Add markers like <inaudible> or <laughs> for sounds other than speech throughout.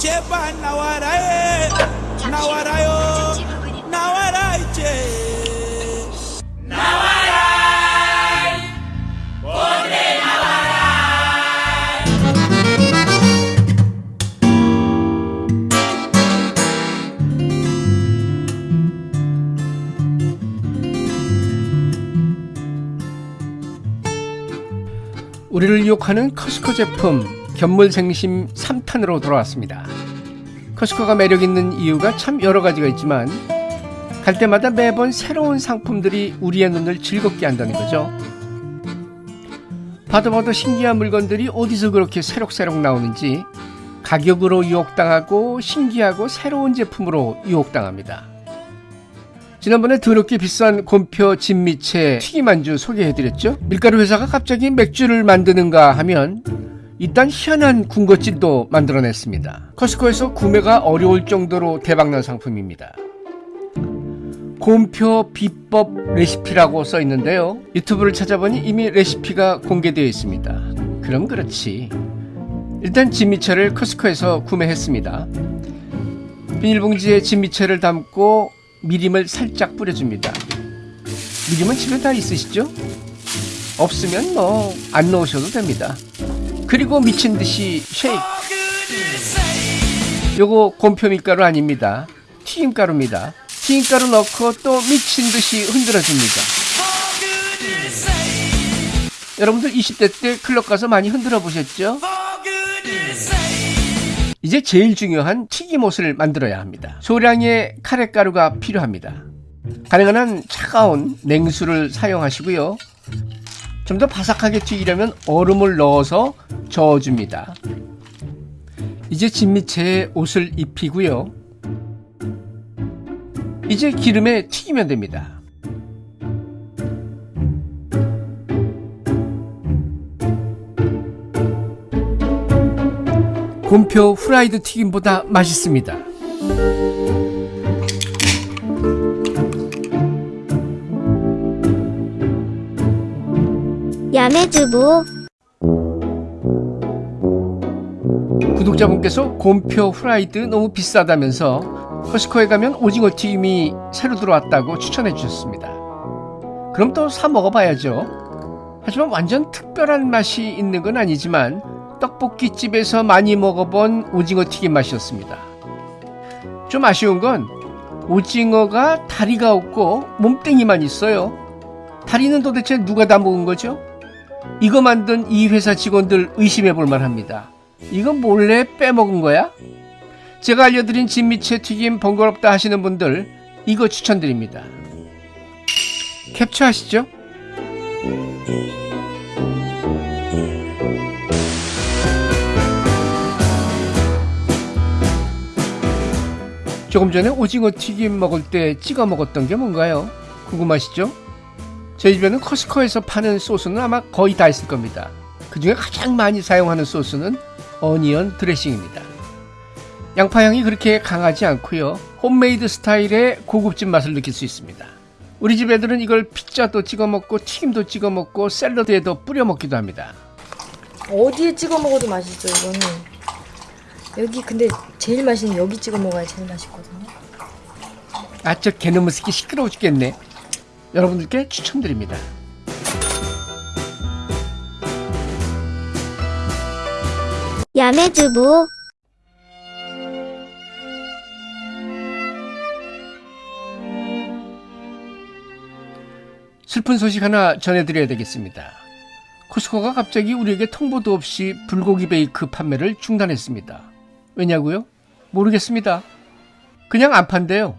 제발 나와라 해 나와라요. 나와라 이제. 우리를 유혹하는 커스코 제품 견물생심 3탄으로 돌아왔습니다. 커스코가 매력 있는 이유가 참 여러 가지가 있지만 갈 때마다 매번 새로운 상품들이 우리의 눈을 즐겁게 한다는 거죠. 봐도 봐도 신기한 물건들이 어디서 그렇게 새록새록 나오는지 가격으로 유혹당하고 신기하고 새로운 제품으로 유혹당합니다. 지난번에 더럽게 비싼 곰표 진미채 튀김 안주 소개해드렸죠? 밀가루 회사가 갑자기 맥주를 만드는가 하면 일단 희한한 군것질도 만들어냈습니다. 커스코에서 구매가 어려울 정도로 대박난 상품입니다. 곰표 비법 레시피라고 써 있는데요. 유튜브를 찾아보니 이미 레시피가 공개되어 있습니다. 그럼 그렇지. 일단 진미채를 커스코에서 구매했습니다. 비닐봉지에 진미채를 담고 미림을 살짝 뿌려줍니다. 미림은 집에 다 있으시죠? 없으면 뭐 안 넣으셔도 됩니다. 그리고 미친 듯이 쉐이크. 요거 곰표 밀가루 아닙니다. 튀김가루입니다. 튀김가루 넣고 또 미친 듯이 흔들어줍니다. 여러분들 20대 때 클럽 가서 많이 흔들어 보셨죠? 이제 제일 중요한 튀김옷을 만들어야 합니다. 소량의 카레가루가 필요합니다. 가능한 한 차가운 냉수를 사용하시고요. 좀 더 바삭하게 튀기려면 얼음을 넣어서 저어줍니다. 이제 진미채에 옷을 입히고요. 이제 기름에 튀기면 됩니다. 곰표 후라이드 튀김보다 맛있습니다. 야매주부 구독자분께서 곰표 후라이드 너무 비싸다면서 커스코에 가면 오징어 튀김이 새로 들어왔다고 추천해 주셨습니다. 그럼 또 사 먹어봐야죠. 하지만 완전 특별한 맛이 있는 건 아니지만 떡볶이집에서 많이 먹어본 오징어 튀김 맛이었습니다. 좀 아쉬운 건 오징어가 다리가 없고 몸뚱이만 있어요. 다리는 도대체 누가 다 먹은 거죠? 이거 만든 이 회사 직원들 의심해 볼 만 합니다. 이거 몰래 빼먹은 거야? 제가 알려드린 진미채 튀김 번거롭다 하시는 분들 이거 추천드립니다. 캡처하시죠? 조금 전에 오징어 튀김 먹을 때 찍어 먹었던 게 뭔가요? 궁금하시죠? 저희 집에는 코스트코에서 파는 소스는 아마 거의 다 있을 겁니다. 그 중에 가장 많이 사용하는 소스는 onion 드레싱입니다. 양파향이 그렇게 강하지 않고요. 홈메이드 스타일의 고급진 맛을 느낄 수 있습니다. 우리 집 애들은 이걸 피자도 찍어 먹고 튀김도 찍어 먹고 샐러드에도 뿌려 먹기도 합니다. 어디에 찍어 먹어도 맛있어 이거는 여기 근데 제일 맛있는 여기 찍어 먹어야 제일 맛있거든요 아, 저 개놈의 새끼 시끄러워 죽겠네. 여러분들께 추천드립니다. 야매주부 슬픈 소식 하나 전해드려야 되겠습니다. 코스코가 갑자기 우리에게 통보도 없이 불고기 베이크 판매를 중단했습니다. 왜냐고요? 모르겠습니다. 그냥 안 판대요.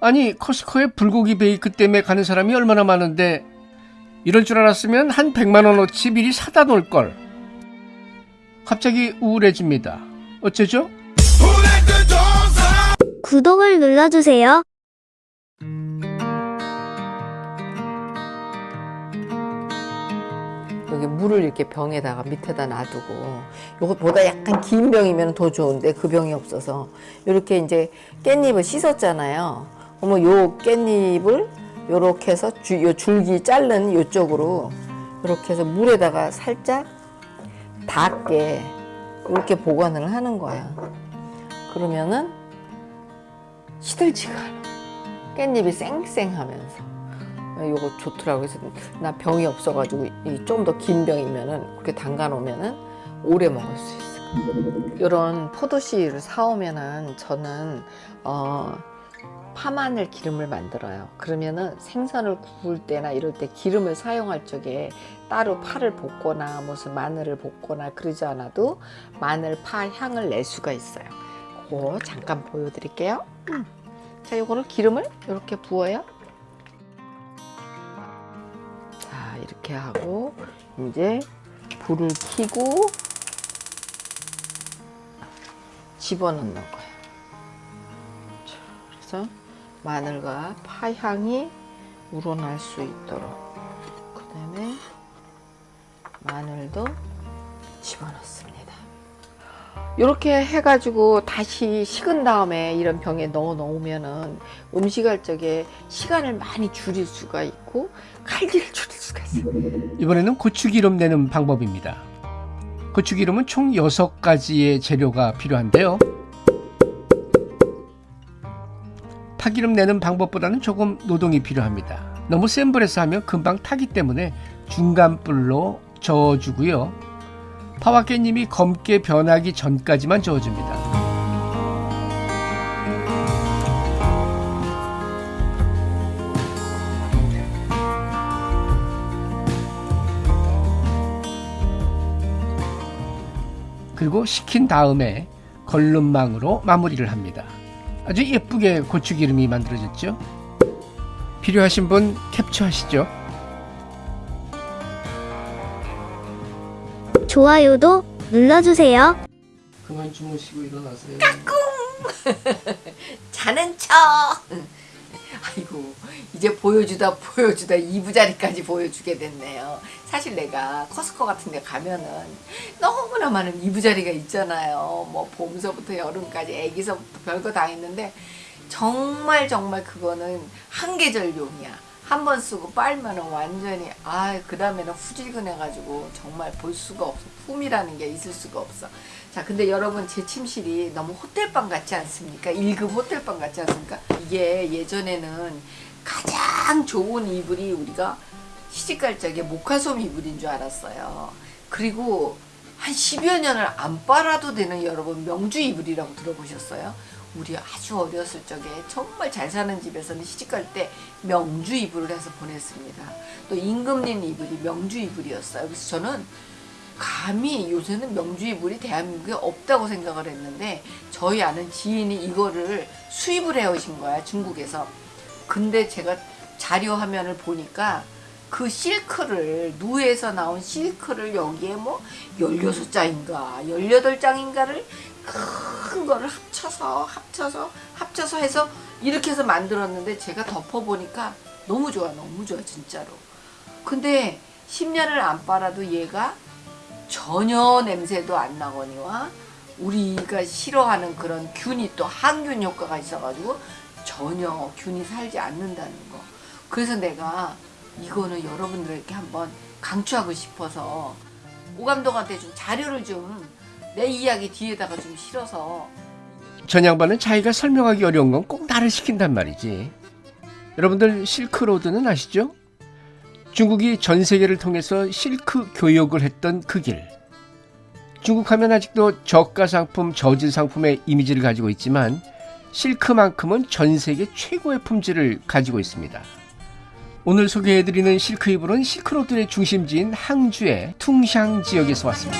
아니 코스코에 불고기 베이크 때문에 가는 사람이 얼마나 많은데 이럴 줄 알았으면 한 100만 원어치 미리 사다 놓을 걸. 갑자기 우울해집니다. 어쩌죠? 구독을 눌러주세요. 여기 물을 이렇게 병에다가 밑에다 놔두고 요것보다 약간 긴 병이면 더 좋은데 그 병이 없어서 이렇게 이제 깻잎을 씻었잖아요. 그러면 요 깻잎을 요렇게 해서 주, 요 줄기 자른 요쪽으로 이렇게 해서 물에다가 살짝 닿게 이렇게 보관을 하는 거야. 그러면은 시들지가 않아. 깻잎이 쌩쌩하면서. 요거 좋더라고. 그래서 나 병이 없어가지고 좀 더 긴 병이면은 그렇게 담가 놓으면은 오래 먹을 수 있어. 이런 포도씨를 사오면은 저는 어, 파마늘 기름을 만들어요. 그러면은 생선을 구울 때나 이럴 때 기름을 사용할 적에 따로 파를 볶거나 무슨 마늘을 볶거나 그러지 않아도 마늘 파 향을 낼 수가 있어요. 그거 잠깐 보여드릴게요. 음. 자, 이거를 기름을 이렇게 부어요. 자, 이렇게 하고 이제 불을 켜고 집어넣는 거예요. 자, 그래서 마늘과 파 향이 우러날 수 있도록 그 다음에 마늘도 집어넣습니다. 이렇게 해가지고 다시 식은 다음에 이런 병에 넣어 놓으면은 음식할 적에 시간을 많이 줄일 수가 있고 칼질을 줄일 수가 있어요. 이번에는 고추기름 내는 방법입니다. 고추기름은 총 6가지의 재료가 필요한데요. 파기름 내는 방법보다는 조금 노동이 필요합니다. 너무 센 불에서 하면 금방 타기 때문에 중간 불로 저어주고요. 파와 깻잎이 검게 변하기 전까지만 저어줍니다. 그리고 식힌 다음에 걸름망으로 마무리를 합니다. 아주 예쁘게 고추기름이 만들어졌죠. 필요하신 분 캡처하시죠. 좋아요도 눌러주세요. 그만 주무시고 일어나세요. <laughs> 자는 척. <laughs> 아이고 이제 보여주다 보여주다 이부자리까지 보여주게 됐네요. 사실 내가 커스코 같은 데 가면은 너무나 많은 이부자리가 있잖아요. 뭐 봄서부터 여름까지 애기서부터 별거 다 있는데 정말 정말 그거는 한 계절용이야. 한 번 쓰고 빨면은 완전히 아 그 다음에는 후질근해가지고 정말 볼 수가 없어. 품이라는 게 있을 수가 없어. 자, 근데 여러분 제 침실이 너무 호텔방 같지 않습니까? 1급 호텔방 같지 않습니까? 이게 예전에는 가장 좋은 이불이 우리가 시집갈 적에 모카솜 이불인 줄 알았어요. 그리고 한 10여 년을 안 빨아도 되는 여러분 명주 이불이라고 들어보셨어요? 우리 아주 어렸을 적에 정말 잘 사는 집에서는 시집갈 때 명주 이불을 해서 보냈습니다. 또 임금님 이불이 명주 이불이었어요. 그래서 저는 감히 요새는 명주 이불이 대한민국에 없다고 생각을 했는데 저희 아는 지인이 이거를 수입을 해오신 거야 중국에서. 근데 제가 자료 화면을 보니까 그 실크를 누에서 나온 실크를 여기에 뭐 16장인가 18장인가를 큰 거를 합쳐서 합쳐서 합쳐서 해서 이렇게 해서 만들었는데 제가 덮어보니까 너무 좋아 너무 좋아 진짜로. 근데 10년을 안 빨아도 얘가 전혀 냄새도 안 나거니와 우리가 싫어하는 그런 균이 또 항균 효과가 있어가지고 전혀 균이 살지 않는다는 거. 그래서 내가 이거는 여러분들에게 한번 강추하고 싶어서 오감독한테 좀 자료를 좀 내 이야기 뒤에다가 좀 실어서 전 양반은 자기가 설명하기 어려운 건 꼭 나를 시킨단 말이지. 여러분들 실크로드는 아시죠? 중국이 전 세계를 통해서 실크 교역을 했던 그 길. 중국 하면 아직도 저가 상품, 저질 상품의 이미지를 가지고 있지만 실크만큼은 전 세계 최고의 품질을 가지고 있습니다. 오늘 소개해드리는 실크 이불은 실크로드의 중심지인 항주의 퉁샹 지역에서 왔습니다.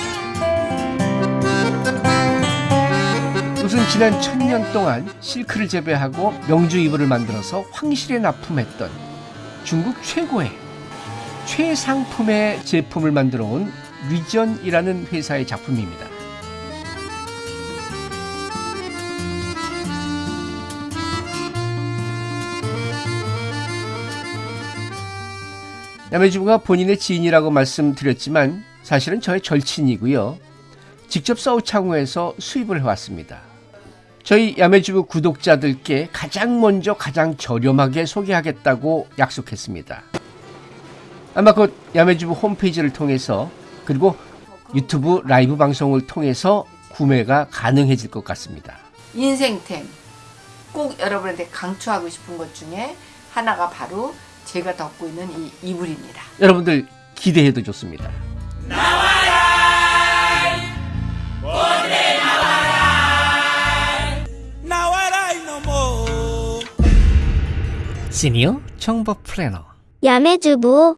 우선 지난 천년 동안 실크를 재배하고 명주 이불을 만들어서 황실에 납품했던 중국 최고의 최상품의 제품을 만들어 온 리전이라는 회사의 작품입니다. 야매주부가 본인의 지인이라고 말씀드렸지만 사실은 저의 절친이고요. 직접 서우창후에서 수입을 해왔습니다. 저희 야매주부 구독자들께 가장 먼저 가장 저렴하게 소개하겠다고 약속했습니다. 아마 곧 야매주부 홈페이지를 통해서 그리고 유튜브 라이브 방송을 통해서 구매가 가능해질 것 같습니다. 인생템 꼭 여러분한테 강추하고 싶은 것 중에 하나가 바로 제가 덮고 있는 이 이불입니다. 여러분들 기대해도 좋습니다. 나와라 이놈아 시니어 정보 플래너 야매주부